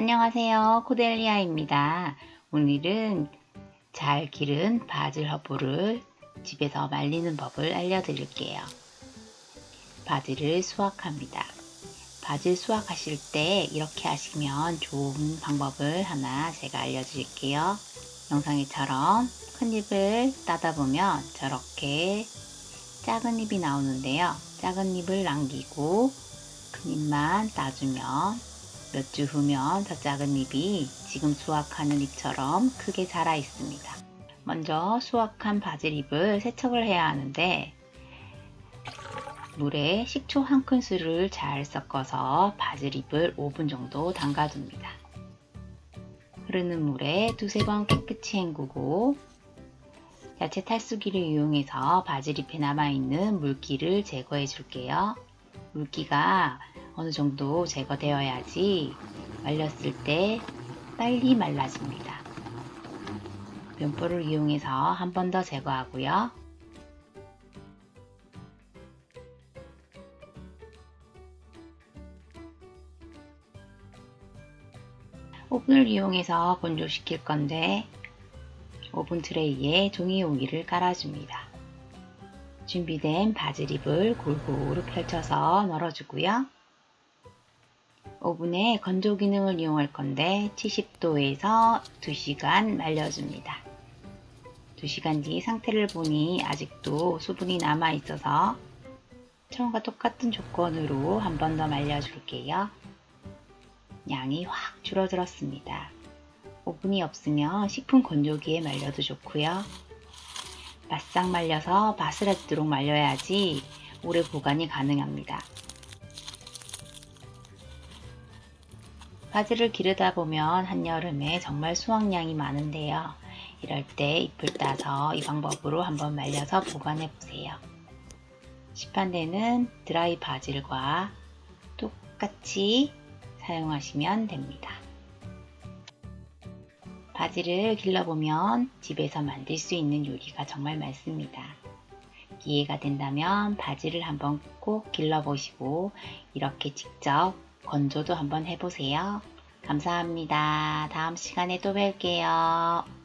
안녕하세요. 코델리아입니다. 오늘은 잘 기른 바질 허브를 집에서 말리는 법을 알려드릴게요. 바질을 수확합니다. 바질 수확하실 때 이렇게 하시면 좋은 방법을 하나 제가 알려드릴게요. 영상에처럼 큰 잎을 따다 보면 저렇게 작은 잎이 나오는데요. 작은 잎을 남기고 큰 잎만 따주면 몇 주 후면 저 작은 잎이 지금 수확하는 잎처럼 크게 자라 있습니다. 먼저 수확한 바질잎을 세척을 해야 하는데 물에 식초 한 큰술을 잘 섞어서 바질잎을 5분 정도 담가둡니다. 흐르는 물에 두세 번 깨끗이 헹구고 야채 탈수기를 이용해서 바질잎에 남아있는 물기를 제거해 줄게요. 물기가 어느 정도 제거되어야지 말렸을 때 빨리 말라집니다. 면보를 이용해서 한 번 더 제거하고요. 오븐을 이용해서 건조시킬 건데 오븐 트레이에 종이 용기를 깔아줍니다. 준비된 바질잎을 골고루 펼쳐서 널어주고요. 오븐에 건조 기능을 이용할 건데 70도에서 2시간 말려줍니다. 2시간 뒤 상태를 보니 아직도 수분이 남아 있어서 처음과 똑같은 조건으로 한 번 더 말려줄게요. 양이 확 줄어들었습니다. 오븐이 없으면 식품 건조기에 말려도 좋고요. 바싹 말려서 바스라지도록 말려야지 오래 보관이 가능합니다. 바지를 기르다 보면 한여름에 정말 수확량이 많은데요. 이럴 때 잎을 따서 이 방법으로 한번 말려서 보관해 보세요. 시판대는 드라이 바질과 똑같이 사용하시면 됩니다. 바지를 길러보면 집에서 만들 수 있는 요리가 정말 많습니다. 기회가 된다면 바지를 한번 꼭 길러보시고 이렇게 직접 건조도 한번 해보세요. 감사합니다. 다음 시간에 또 뵐게요.